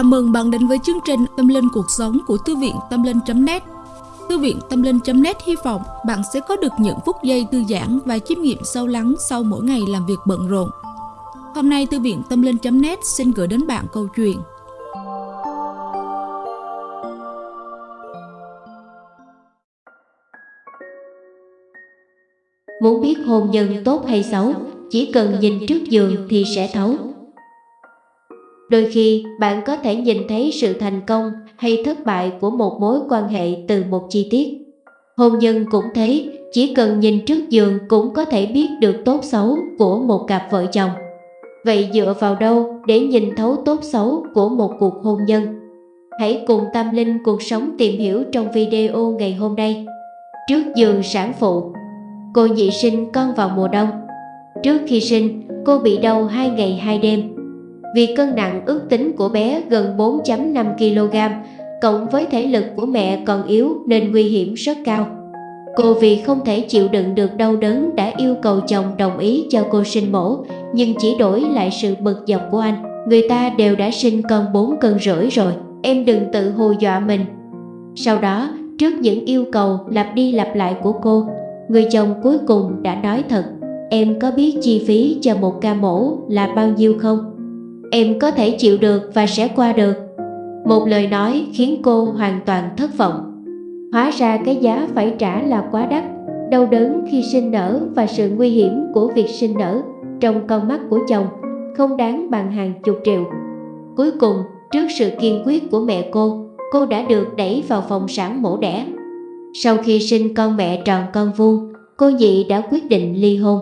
Chào mừng bạn đến với chương trình Tâm Linh Cuộc Sống của Thư viện Tâm Linh.net Thư viện Tâm Linh.net hy vọng bạn sẽ có được những phút giây thư giãn và chiêm nghiệm sâu lắng sau mỗi ngày làm việc bận rộn. Hôm nay Thư viện Tâm Linh.net xin gửi đến bạn câu chuyện Muốn biết hôn nhân tốt hay xấu, chỉ cần nhìn trước giường thì sẽ thấu. Đôi khi bạn có thể nhìn thấy sự thành công hay thất bại của một mối quan hệ từ một chi tiết. Hôn nhân cũng thế, chỉ cần nhìn trước giường cũng có thể biết được tốt xấu của một cặp vợ chồng. Vậy dựa vào đâu để nhìn thấu tốt xấu của một cuộc hôn nhân? Hãy cùng Tâm Linh cuộc sống tìm hiểu trong video ngày hôm nay. Trước giường sản phụ Cô nhị sinh con vào mùa đông Trước khi sinh, cô bị đau 2 ngày 2 đêm vì cân nặng ước tính của bé gần 4.5 kg, cộng với thể lực của mẹ còn yếu nên nguy hiểm rất cao. Cô vì không thể chịu đựng được đau đớn đã yêu cầu chồng đồng ý cho cô sinh mổ, nhưng chỉ đổi lại sự bực dọc của anh. Người ta đều đã sinh con 4 cân rưỡi rồi, em đừng tự hù dọa mình. Sau đó, trước những yêu cầu lặp đi lặp lại của cô, người chồng cuối cùng đã nói thật, em có biết chi phí cho một ca mổ là bao nhiêu không? Em có thể chịu được và sẽ qua được. Một lời nói khiến cô hoàn toàn thất vọng. Hóa ra cái giá phải trả là quá đắt Đau đớn khi sinh nở và sự nguy hiểm của việc sinh nở Trong con mắt của chồng không đáng bằng hàng chục triệu. Cuối cùng, trước sự kiên quyết của mẹ cô Cô đã được đẩy vào phòng sản mổ đẻ. Sau khi sinh con mẹ tròn con vuông Cô nhị đã quyết định ly hôn.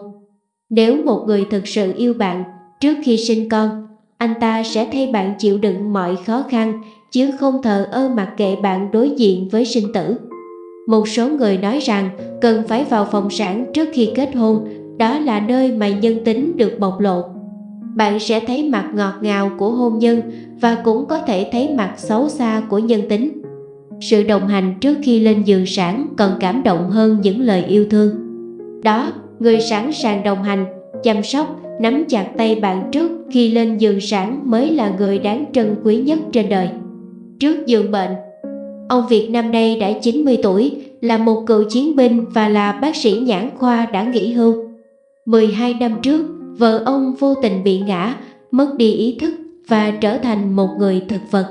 Nếu một người thực sự yêu bạn Trước khi sinh con anh ta sẽ thay bạn chịu đựng mọi khó khăn chứ không thờ ơ mặc kệ bạn đối diện với sinh tử. Một số người nói rằng cần phải vào phòng sản trước khi kết hôn, đó là nơi mà nhân tính được bộc lộ. Bạn sẽ thấy mặt ngọt ngào của hôn nhân và cũng có thể thấy mặt xấu xa của nhân tính. Sự đồng hành trước khi lên giường sản còn cảm động hơn những lời yêu thương. Đó, người sẵn sàng đồng hành, chăm sóc nắm chặt tay bạn trước khi lên giường sản mới là người đáng trân quý nhất trên đời. Trước giường bệnh, ông Việt năm nay đã 90 tuổi, là một cựu chiến binh và là bác sĩ nhãn khoa đã nghỉ hưu. 12 năm trước, vợ ông vô tình bị ngã, mất đi ý thức và trở thành một người thực vật.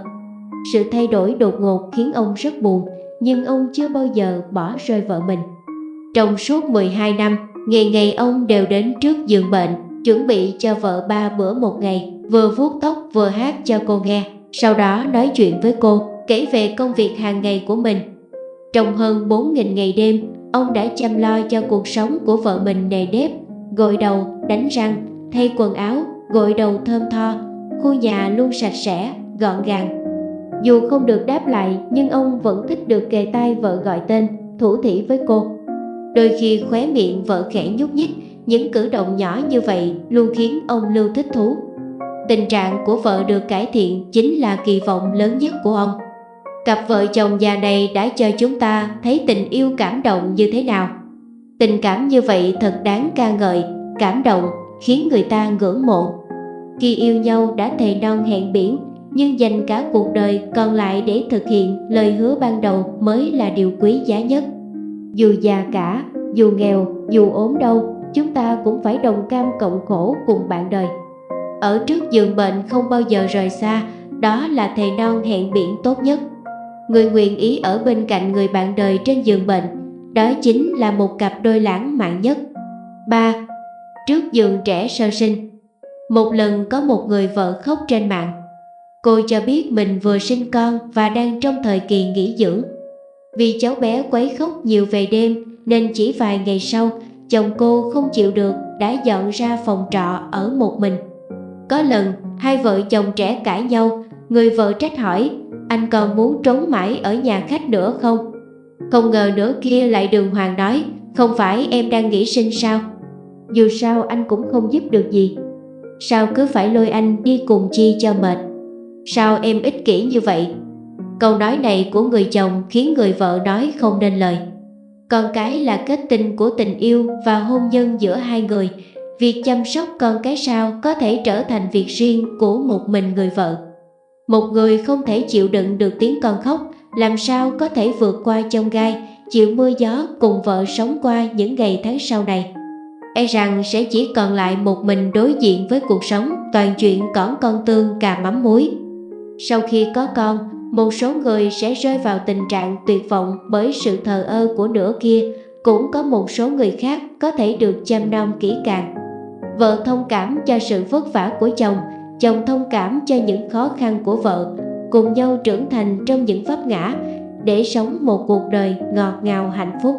Sự thay đổi đột ngột khiến ông rất buồn, nhưng ông chưa bao giờ bỏ rơi vợ mình. Trong suốt 12 năm, ngày ngày ông đều đến trước giường bệnh chuẩn bị cho vợ ba bữa một ngày, vừa vuốt tóc vừa hát cho cô nghe. Sau đó nói chuyện với cô, kể về công việc hàng ngày của mình. Trong hơn 4.000 ngày đêm, ông đã chăm lo cho cuộc sống của vợ mình nề nếp, gội đầu, đánh răng, thay quần áo, gội đầu thơm tho, khu nhà luôn sạch sẽ, gọn gàng. Dù không được đáp lại nhưng ông vẫn thích được kề tay vợ gọi tên, thủ thỉ với cô. Đôi khi khóe miệng vợ khẽ nhúc nhích những cử động nhỏ như vậy luôn khiến ông Lưu thích thú. Tình trạng của vợ được cải thiện chính là kỳ vọng lớn nhất của ông. Cặp vợ chồng già này đã cho chúng ta thấy tình yêu cảm động như thế nào. Tình cảm như vậy thật đáng ca ngợi, cảm động, khiến người ta ngưỡng mộ. Khi yêu nhau đã thề non hẹn biển, nhưng dành cả cuộc đời còn lại để thực hiện lời hứa ban đầu mới là điều quý giá nhất. Dù già cả, dù nghèo, dù ốm đau, chúng ta cũng phải đồng cam cộng khổ cùng bạn đời. Ở trước giường bệnh không bao giờ rời xa, đó là thầy non hẹn biển tốt nhất. Người nguyện ý ở bên cạnh người bạn đời trên giường bệnh, đó chính là một cặp đôi lãng mạn nhất. 3. Trước giường trẻ sơ sinh Một lần có một người vợ khóc trên mạng. Cô cho biết mình vừa sinh con và đang trong thời kỳ nghỉ dưỡng. Vì cháu bé quấy khóc nhiều về đêm nên chỉ vài ngày sau chồng cô không chịu được đã dọn ra phòng trọ ở một mình. Có lần, hai vợ chồng trẻ cãi nhau, người vợ trách hỏi, anh còn muốn trốn mãi ở nhà khách nữa không? Không ngờ nữa kia lại đường hoàng nói, không phải em đang nghỉ sinh sao? Dù sao anh cũng không giúp được gì. Sao cứ phải lôi anh đi cùng chi cho mệt? Sao em ích kỷ như vậy? Câu nói này của người chồng khiến người vợ nói không nên lời. Con cái là kết tinh của tình yêu và hôn nhân giữa hai người. Việc chăm sóc con cái sao có thể trở thành việc riêng của một mình người vợ. Một người không thể chịu đựng được tiếng con khóc, làm sao có thể vượt qua chông gai, chịu mưa gió cùng vợ sống qua những ngày tháng sau này. E rằng sẽ chỉ còn lại một mình đối diện với cuộc sống toàn chuyện cỏn con tương cà mắm muối. Sau khi có con, một số người sẽ rơi vào tình trạng tuyệt vọng bởi sự thờ ơ của nửa kia, cũng có một số người khác có thể được chăm nom kỹ càng. Vợ thông cảm cho sự vất vả của chồng, chồng thông cảm cho những khó khăn của vợ, cùng nhau trưởng thành trong những vấp ngã để sống một cuộc đời ngọt ngào hạnh phúc.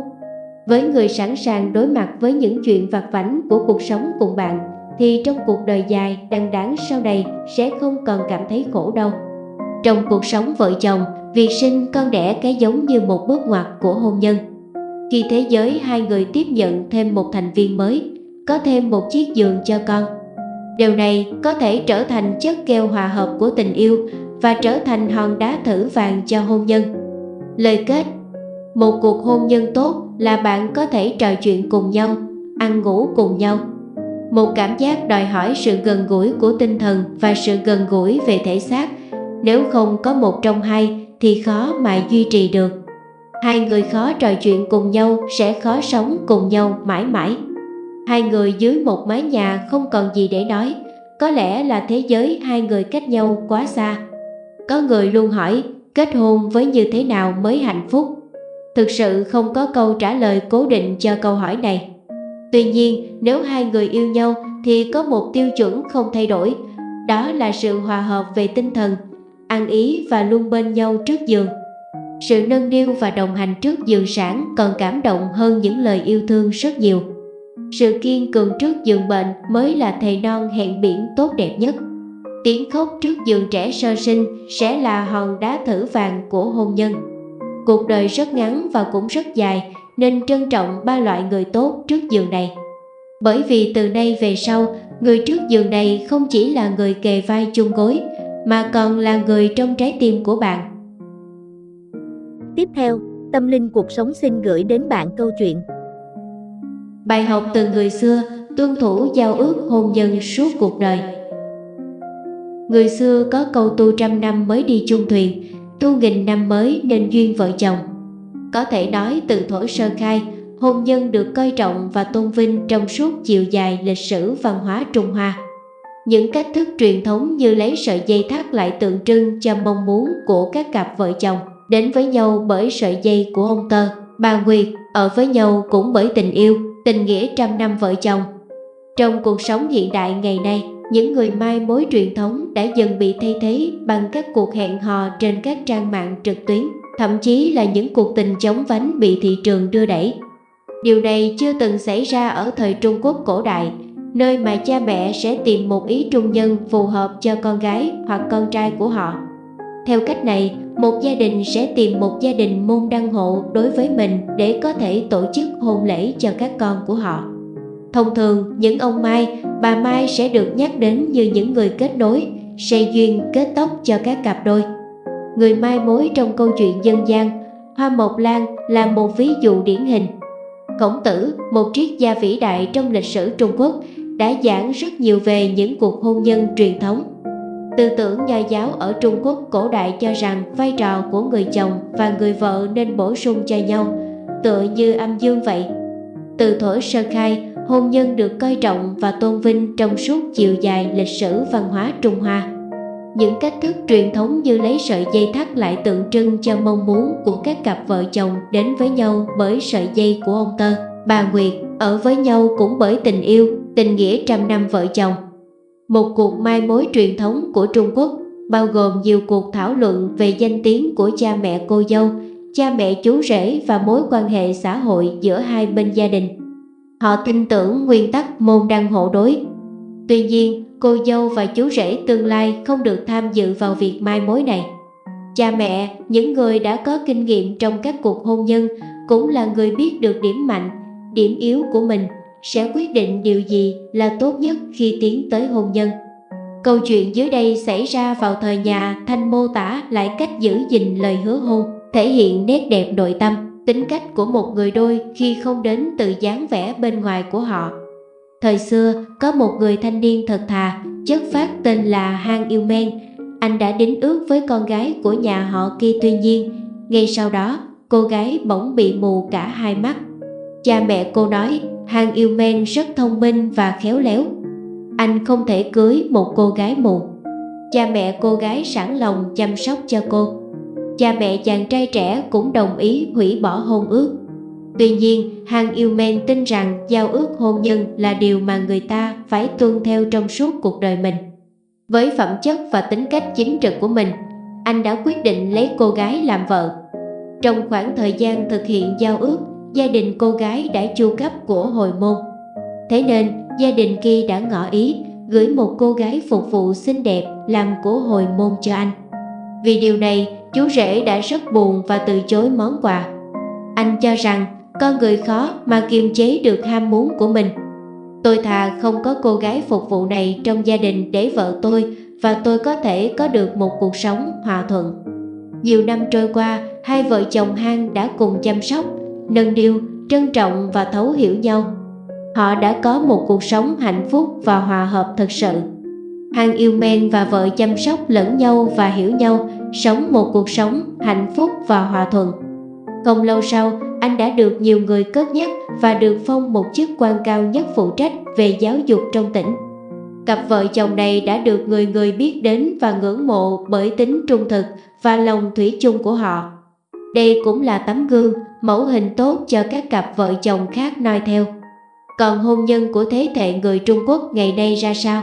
Với người sẵn sàng đối mặt với những chuyện vặt vảnh của cuộc sống cùng bạn, thì trong cuộc đời dài đằng đẵng sau này sẽ không còn cảm thấy khổ đâu. Trong cuộc sống vợ chồng, việc sinh con đẻ cái giống như một bước ngoặt của hôn nhân. Khi thế giới hai người tiếp nhận thêm một thành viên mới, có thêm một chiếc giường cho con. Điều này có thể trở thành chất keo hòa hợp của tình yêu và trở thành hòn đá thử vàng cho hôn nhân. Lời kết Một cuộc hôn nhân tốt là bạn có thể trò chuyện cùng nhau, ăn ngủ cùng nhau. Một cảm giác đòi hỏi sự gần gũi của tinh thần và sự gần gũi về thể xác nếu không có một trong hai thì khó mà duy trì được. Hai người khó trò chuyện cùng nhau sẽ khó sống cùng nhau mãi mãi. Hai người dưới một mái nhà không còn gì để nói, có lẽ là thế giới hai người cách nhau quá xa. Có người luôn hỏi kết hôn với như thế nào mới hạnh phúc. Thực sự không có câu trả lời cố định cho câu hỏi này. Tuy nhiên, nếu hai người yêu nhau thì có một tiêu chuẩn không thay đổi, đó là sự hòa hợp về tinh thần ăn ý và luôn bên nhau trước giường. Sự nâng niu và đồng hành trước giường sản còn cảm động hơn những lời yêu thương rất nhiều. Sự kiên cường trước giường bệnh mới là thầy non hẹn biển tốt đẹp nhất. Tiếng khóc trước giường trẻ sơ sinh sẽ là hòn đá thử vàng của hôn nhân. Cuộc đời rất ngắn và cũng rất dài nên trân trọng ba loại người tốt trước giường này. Bởi vì từ nay về sau, người trước giường này không chỉ là người kề vai chung gối mà còn là người trong trái tim của bạn. Tiếp theo, Tâm Linh Cuộc Sống xin gửi đến bạn câu chuyện. Bài học từ người xưa tuân thủ giao ước hôn nhân suốt cuộc đời. Người xưa có câu tu trăm năm mới đi chung thuyền, tu nghìn năm mới nên duyên vợ chồng. Có thể nói từ thuở sơ khai, hôn nhân được coi trọng và tôn vinh trong suốt chiều dài lịch sử văn hóa Trung Hoa. Những cách thức truyền thống như lấy sợi dây thắt lại tượng trưng cho mong muốn của các cặp vợ chồng đến với nhau bởi sợi dây của ông Tơ, bà Nguyệt, ở với nhau cũng bởi tình yêu, tình nghĩa trăm năm vợ chồng. Trong cuộc sống hiện đại ngày nay, những người mai mối truyền thống đã dần bị thay thế bằng các cuộc hẹn hò trên các trang mạng trực tuyến, thậm chí là những cuộc tình chóng vánh bị thị trường đưa đẩy. Điều này chưa từng xảy ra ở thời Trung Quốc cổ đại, nơi mà cha mẹ sẽ tìm một ý trung nhân phù hợp cho con gái hoặc con trai của họ. Theo cách này, một gia đình sẽ tìm một gia đình môn đăng hộ đối với mình để có thể tổ chức hôn lễ cho các con của họ. Thông thường, những ông Mai, bà Mai sẽ được nhắc đến như những người kết nối, xây duyên kết tóc cho các cặp đôi. Người mai mối trong câu chuyện dân gian, Hoa Mộc Lan là một ví dụ điển hình. Khổng Tử, một triết gia vĩ đại trong lịch sử Trung Quốc, đã giảng rất nhiều về những cuộc hôn nhân truyền thống. Tư tưởng nho giáo ở Trung Quốc cổ đại cho rằng vai trò của người chồng và người vợ nên bổ sung cho nhau, tựa như âm dương vậy. Từ thuở sơ khai, hôn nhân được coi trọng và tôn vinh trong suốt chiều dài lịch sử văn hóa Trung Hoa. Những cách thức truyền thống như lấy sợi dây thắt lại tượng trưng cho mong muốn của các cặp vợ chồng đến với nhau bởi sợi dây của ông Tơ, bà Nguyệt, ở với nhau cũng bởi tình yêu, tình nghĩa trăm năm vợ chồng. Một cuộc mai mối truyền thống của Trung Quốc bao gồm nhiều cuộc thảo luận về danh tiếng của cha mẹ cô dâu, cha mẹ chú rể và mối quan hệ xã hội giữa hai bên gia đình. Họ tin tưởng nguyên tắc môn đăng hộ đối. Tuy nhiên, cô dâu và chú rể tương lai không được tham dự vào việc mai mối này. Cha mẹ, những người đã có kinh nghiệm trong các cuộc hôn nhân, cũng là người biết được điểm mạnh, điểm yếu của mình sẽ quyết định điều gì là tốt nhất khi tiến tới hôn nhân. Câu chuyện dưới đây xảy ra vào thời nhà Thanh mô tả lại cách giữ gìn lời hứa hôn, thể hiện nét đẹp nội tâm, tính cách của một người đôi khi không đến từ dáng vẻ bên ngoài của họ. Thời xưa, có một người thanh niên thật thà, chất phát tên là Hang Yêu Men, anh đã đính ước với con gái của nhà họ kia tuy nhiên, ngay sau đó, cô gái bỗng bị mù cả hai mắt. Cha mẹ cô nói Hang Yêu Men rất thông minh và khéo léo. Anh không thể cưới một cô gái mù. Cha mẹ cô gái sẵn lòng chăm sóc cho cô. Cha mẹ chàng trai trẻ cũng đồng ý hủy bỏ hôn ước. Tuy nhiên, Hang Yêu Men tin rằng giao ước hôn nhân là điều mà người ta phải tuân theo trong suốt cuộc đời mình. Với phẩm chất và tính cách chính trực của mình, anh đã quyết định lấy cô gái làm vợ. Trong khoảng thời gian thực hiện giao ước, gia đình cô gái đã chu cấp của hồi môn. Thế nên, gia đình kia đã ngỏ ý gửi một cô gái phục vụ xinh đẹp làm của hồi môn cho anh. Vì điều này, chú rể đã rất buồn và từ chối món quà. Anh cho rằng con người khó mà kiềm chế được ham muốn của mình. Tôi thà không có cô gái phục vụ này trong gia đình để vợ tôi và tôi có thể có được một cuộc sống hòa thuận. Nhiều năm trôi qua, hai vợ chồng Han đã cùng chăm sóc, nâng niu, trân trọng và thấu hiểu nhau. Họ đã có một cuộc sống hạnh phúc và hòa hợp thật sự. Han yêu men và vợ chăm sóc lẫn nhau và hiểu nhau, sống một cuộc sống hạnh phúc và hòa thuận. Không lâu sau, anh đã được nhiều người cất nhắc và được phong một chức quan cao nhất phụ trách về giáo dục trong tỉnh. Cặp vợ chồng này đã được người người biết đến và ngưỡng mộ bởi tính trung thực và lòng thủy chung của họ. Đây cũng là tấm gương, mẫu hình tốt cho các cặp vợ chồng khác noi theo. Còn hôn nhân của thế hệ người Trung Quốc ngày nay ra sao?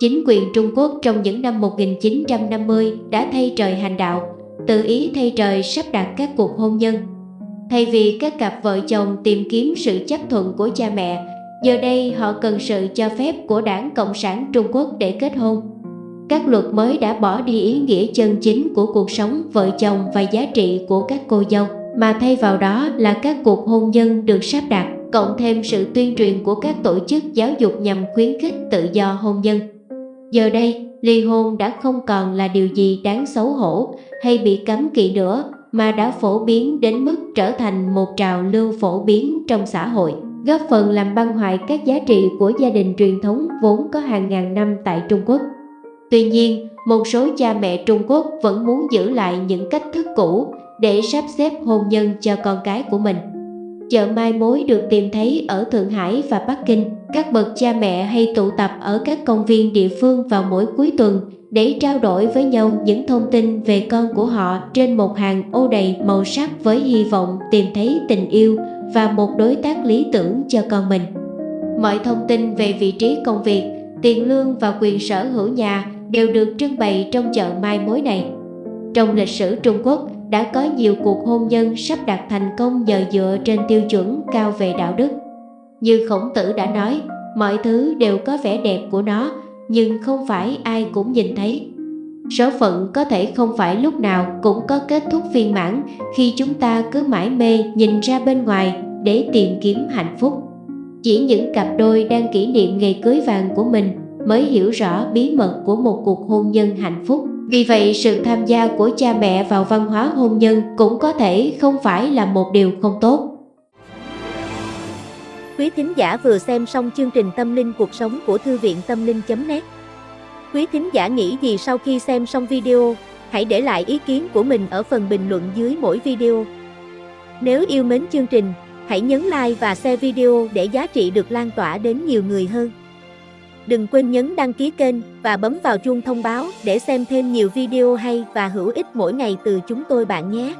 Chính quyền Trung Quốc trong những năm 1950 đã thay trời hành đạo, tự ý thay trời sắp đặt các cuộc hôn nhân. Thay vì các cặp vợ chồng tìm kiếm sự chấp thuận của cha mẹ, giờ đây họ cần sự cho phép của đảng Cộng sản Trung Quốc để kết hôn. Các luật mới đã bỏ đi ý nghĩa chân chính của cuộc sống vợ chồng và giá trị của các cô dâu, mà thay vào đó là các cuộc hôn nhân được sắp đặt, cộng thêm sự tuyên truyền của các tổ chức giáo dục nhằm khuyến khích tự do hôn nhân. Giờ đây, ly hôn đã không còn là điều gì đáng xấu hổ hay bị cấm kỵ nữa, mà đã phổ biến đến mức trở thành một trào lưu phổ biến trong xã hội, góp phần làm băng hoại các giá trị của gia đình truyền thống vốn có hàng ngàn năm tại Trung Quốc. Tuy nhiên, một số cha mẹ Trung Quốc vẫn muốn giữ lại những cách thức cũ để sắp xếp hôn nhân cho con cái của mình. Chợ mai mối được tìm thấy ở Thượng Hải và Bắc Kinh. Các bậc cha mẹ hay tụ tập ở các công viên địa phương vào mỗi cuối tuần để trao đổi với nhau những thông tin về con của họ trên một hàng ô đầy màu sắc với hy vọng tìm thấy tình yêu và một đối tác lý tưởng cho con mình. Mọi thông tin về vị trí công việc, tiền lương và quyền sở hữu nhà đều được trưng bày trong chợ mai mối này. Trong lịch sử Trung Quốc đã có nhiều cuộc hôn nhân sắp đạt thành công nhờ dựa trên tiêu chuẩn cao về đạo đức. Như Khổng Tử đã nói, mọi thứ đều có vẻ đẹp của nó, nhưng không phải ai cũng nhìn thấy. Số phận có thể không phải lúc nào cũng có kết thúc viên mãn khi chúng ta cứ mãi mê nhìn ra bên ngoài để tìm kiếm hạnh phúc. Chỉ những cặp đôi đang kỷ niệm ngày cưới vàng của mình mới hiểu rõ bí mật của một cuộc hôn nhân hạnh phúc. Vì vậy, sự tham gia của cha mẹ vào văn hóa hôn nhân cũng có thể không phải là một điều không tốt. Quý thính giả vừa xem xong chương trình Tâm linh cuộc sống của Thư viện Tâm linh.net Quý thính giả nghĩ gì sau khi xem xong video? Hãy để lại ý kiến của mình ở phần bình luận dưới mỗi video. Nếu yêu mến chương trình, hãy nhấn like và share video để giá trị được lan tỏa đến nhiều người hơn. Đừng quên nhấn đăng ký kênh và bấm vào chuông thông báo để xem thêm nhiều video hay và hữu ích mỗi ngày từ chúng tôi bạn nhé.